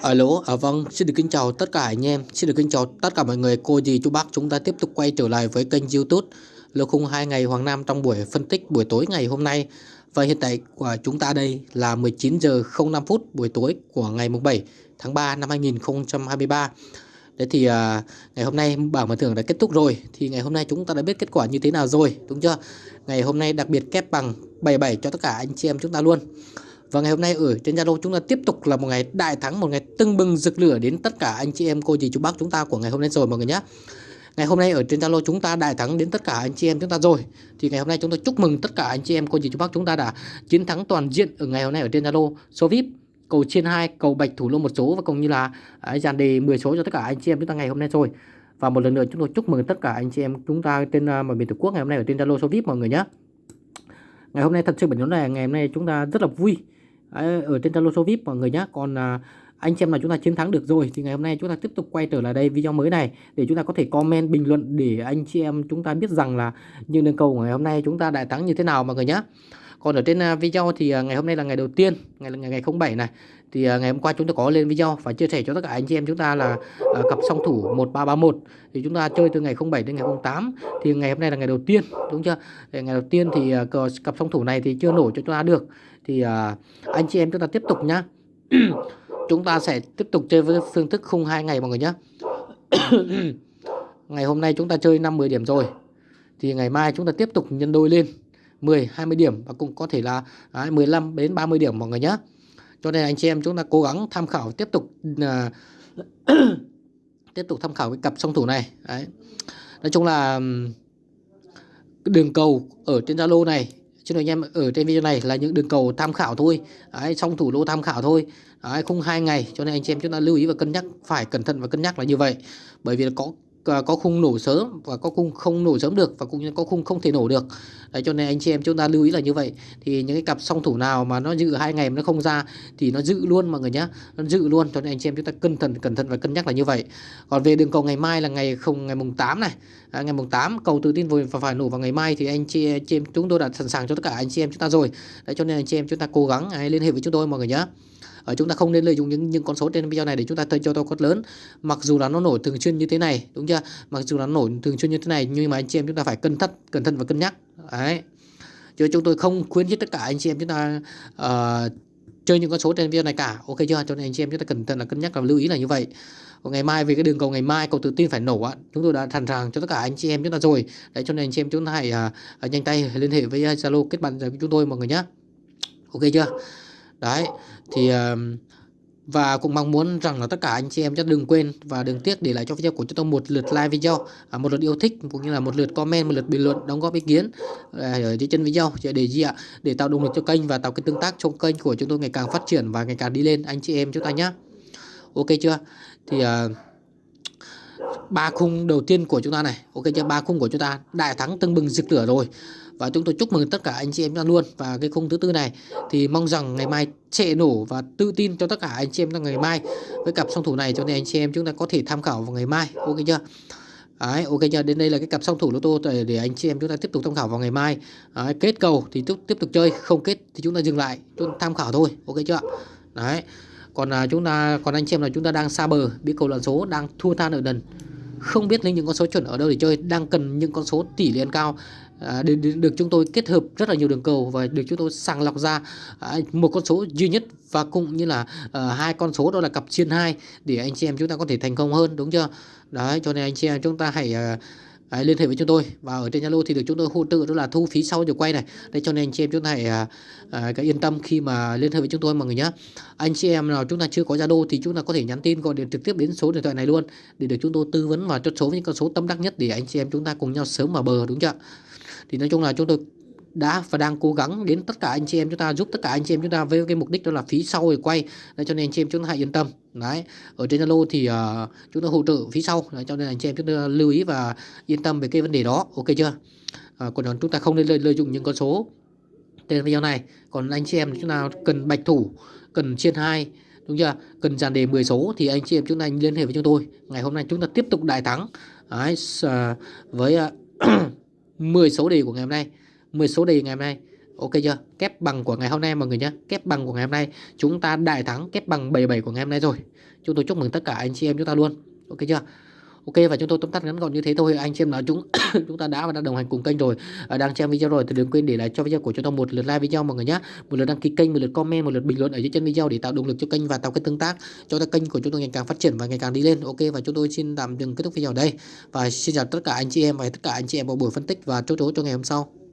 Alo, à vâng, xin được kính chào tất cả anh em, xin được kính chào tất cả mọi người, cô dì chú bác chúng ta tiếp tục quay trở lại với kênh youtube Lô khung 2 ngày Hoàng Nam trong buổi phân tích buổi tối ngày hôm nay. Và hiện tại của chúng ta đây là 19 giờ 05 phút buổi tối của ngày mùng 7 tháng 3 năm 2023 Đấy thì à, ngày hôm nay bảng mở thưởng đã kết thúc rồi. Thì ngày hôm nay chúng ta đã biết kết quả như thế nào rồi, đúng chưa? Ngày hôm nay đặc biệt kép bằng 77 cho tất cả anh chị em chúng ta luôn và ngày hôm nay ở trên Zalo chúng ta tiếp tục là một ngày đại thắng, một ngày tưng bừng rực lửa đến tất cả anh chị em cô dì chú bác chúng ta của ngày hôm nay rồi mọi người nhé. Ngày hôm nay ở trên Zalo chúng ta đại thắng đến tất cả anh chị em chúng ta rồi. Thì ngày hôm nay chúng tôi chúc mừng tất cả anh chị em cô dì chú bác chúng ta đã chiến thắng toàn diện ở ngày hôm nay ở trên Zalo số VIP cầu trên 2, cầu bạch thủ lô một số và cũng như là à, dàn đề 10 số cho tất cả anh chị em chúng ta ngày hôm nay rồi. Và một lần nữa chúng tôi chúc mừng tất cả anh chị em chúng ta trên uh, mọi miền tổ quốc ngày hôm nay ở trên Zalo số VIP mọi người nhé. Ngày hôm nay thật sự bản nhóm này ngày hôm nay chúng ta rất là vui ở trên Zalo số VIP mọi người nhé còn à, anh xem là chúng ta chiến thắng được rồi thì ngày hôm nay chúng ta tiếp tục quay trở lại đây video mới này để chúng ta có thể comment bình luận để anh chị em chúng ta biết rằng là những đường cầu của ngày hôm nay chúng ta đại thắng như thế nào mọi người nhé còn ở trên à, video thì à, ngày hôm nay là ngày đầu tiên ngày ngày ngày 07 này thì à, ngày hôm qua chúng ta có lên video và chia sẻ cho tất cả anh chị em chúng ta là uh, cặp song thủ 1331 thì chúng ta chơi từ ngày 07 đến ngày 08 thì ngày hôm nay là ngày đầu tiên đúng chưa? Thì ngày đầu tiên thì uh, cặp song thủ này thì chưa nổ cho chúng ta được. Thì uh, anh chị em chúng ta tiếp tục nhá. Chúng ta sẽ tiếp tục chơi với phương thức khung hai ngày mọi người nhé ngày hôm nay chúng ta chơi 5 10 điểm rồi. Thì ngày mai chúng ta tiếp tục nhân đôi lên 10 20 điểm và cũng có thể là 15 đến 30 điểm mọi người nhé cho nên anh chị em chúng ta cố gắng tham khảo tiếp tục uh, tiếp tục tham khảo cái cặp song thủ này. Đấy. nói chung là đường cầu ở trên Zalo này cho nên anh em ở trên video này là những đường cầu tham khảo thôi. Đấy, song thủ lô tham khảo thôi. Đấy, không hai ngày cho nên anh chị em chúng ta lưu ý và cân nhắc phải cẩn thận và cân nhắc là như vậy. Bởi vì có Ờ, có khung nổ sớm và có khung không nổ sớm được và cũng như có khung không thể nổ được. Đấy, cho nên anh chị em chúng ta lưu ý là như vậy. Thì những cái cặp song thủ nào mà nó dự hai ngày mà nó không ra thì nó dự luôn mọi người nhé nó dự luôn cho nên anh chị em chúng ta cẩn thận cẩn thận và cân nhắc là như vậy. Còn về đường cầu ngày mai là ngày không ngày mùng 8 này. À, ngày mùng 8 cầu tự tin và phải nổ vào ngày mai thì anh chị, chị em chúng tôi đã sẵn sàng cho tất cả anh chị em chúng ta rồi. Đấy, cho nên anh chị em chúng ta cố gắng hãy liên hệ với chúng tôi mọi người nhé ở chúng ta không nên lợi dụng những những con số trên video này để chúng ta chơi cho to quất lớn. Mặc dù là nó nổi thường xuyên như thế này đúng chưa? Mặc dù là nó nổi thường xuyên như thế này nhưng mà anh chị em chúng ta phải cân thắt cẩn thận và cân nhắc. Đấy. Chứ chúng tôi không khuyến khích tất cả anh chị em chúng ta uh, chơi những con số trên video này cả. Ok chưa? Cho nên anh chị em chúng ta cẩn thận là cân nhắc và lưu ý là như vậy. Còn ngày mai về cái đường cầu ngày mai cầu tự tin phải nổ á chúng tôi đã sẵn sàng cho tất cả anh chị em chúng ta rồi. Đấy cho nên anh chị em chúng ta hãy uh, nhanh tay liên hệ với à, zalo kết bạn với chúng tôi mọi người nhé ok chưa? Đấy thì và cũng mong muốn rằng là tất cả anh chị em chắc đừng quên và đừng tiếc để lại cho video của chúng tôi một lượt like video à, một lượt yêu thích cũng như là một lượt comment một lượt bình luận đóng góp ý kiến à, ở dưới chân video. Để gì ạ? Để tạo động lực cho kênh và tạo cái tương tác trong kênh của chúng tôi ngày càng phát triển và ngày càng đi lên anh chị em chúng ta nhé ok chưa? Thì uh, ba khung đầu tiên của chúng ta này. Ok chưa? Ba khung của chúng ta. Đại thắng tưng bừng rực lửa rồi và chúng tôi chúc mừng tất cả anh chị em ra luôn và cái khung thứ tư này thì mong rằng ngày mai sẽ nổ và tự tin cho tất cả anh chị em trong ngày mai với cặp song thủ này cho nên anh chị em chúng ta có thể tham khảo vào ngày mai ok chưa Đấy, ok chưa? Đến đây là cái cặp song thủ lô tô để, để anh chị em chúng ta tiếp tục tham khảo vào ngày mai. Đấy, kết cầu thì tiếp tiếp tục chơi, không kết thì chúng ta dừng lại, chúng ta tham khảo thôi. Ok chưa? Đấy. Còn là chúng ta còn anh chị em là chúng ta đang xa bờ, biết cầu lần số đang thua than ở đần. Không biết lấy những con số chuẩn ở đâu để chơi, đang cần những con số tỷ lệ cao à, được, được chúng tôi kết hợp rất là nhiều đường cầu và được chúng tôi sàng lọc ra à, một con số duy nhất và cũng như là à, hai con số đó là cặp trên hai để anh chị em chúng ta có thể thành công hơn đúng chưa? Đấy cho nên anh chị em chúng ta hãy à, Đấy, liên hệ với chúng tôi và ở trên Zalo thì được chúng tôi hỗ trợ đó là thu phí sau giờ quay này. Đây cho nên anh chị em chúng ta hãy à, à, cái yên tâm khi mà liên hệ với chúng tôi mọi người nhé anh chị em nào chúng ta chưa có Zalo thì chúng ta có thể nhắn tin gọi điện trực tiếp đến số điện thoại này luôn để được chúng tôi tư vấn và chốt số với những con số tâm đắc nhất để anh chị em chúng ta cùng nhau sớm vào bờ đúng chưa? Thì nói chung là chúng tôi đã và đang cố gắng đến tất cả anh chị em chúng ta giúp tất cả anh chị em chúng ta với cái mục đích đó là phí sau để quay. Đấy, cho nên anh chị em chúng ta hãy yên tâm. Đấy ở trên Zalo thì uh, chúng ta hỗ trợ phí sau. Đấy, cho nên anh chị em chúng ta lưu ý và yên tâm về cái vấn đề đó. Ok chưa? À, còn chúng ta không nên lợi, lợi dụng những con số. Trên video này còn anh chị em chúng ta cần bạch thủ cần trên hai đúng chưa? Cần dàn đề 10 số thì anh chị em chúng ta liên hệ với chúng tôi. Ngày hôm nay chúng ta tiếp tục đại thắng. Đấy, ờ, với uh, 10 số đề của ngày hôm nay 10 số đề ngày hôm nay Ok chưa? Kép bằng của ngày hôm nay mọi người nhé. Kép bằng của ngày hôm nay chúng ta đại thắng kép bằng 77 của ngày hôm nay rồi. Chúng tôi chúc mừng tất cả anh chị em chúng ta luôn. Ok chưa? Ok và chúng tôi tóm tắt ngắn gọn như thế thôi. Anh chị em nói chúng chúng ta đã và đang đồng hành cùng kênh rồi. À, đang xem video rồi thì đừng quên để lại cho video của chúng tôi một lượt like video mọi người nhé một lượt đăng ký kênh một lượt comment một lượt bình luận ở dưới chân video để tạo động lực cho kênh và tạo cái tương tác cho kênh của chúng tôi ngày càng phát triển và ngày càng đi lên. Ok và chúng tôi xin tạm dừng kết thúc video ở đây. Và xin chào tất cả anh chị em và tất cả anh chị em vào buổi phân tích và chốt chốt cho ngày hôm sau.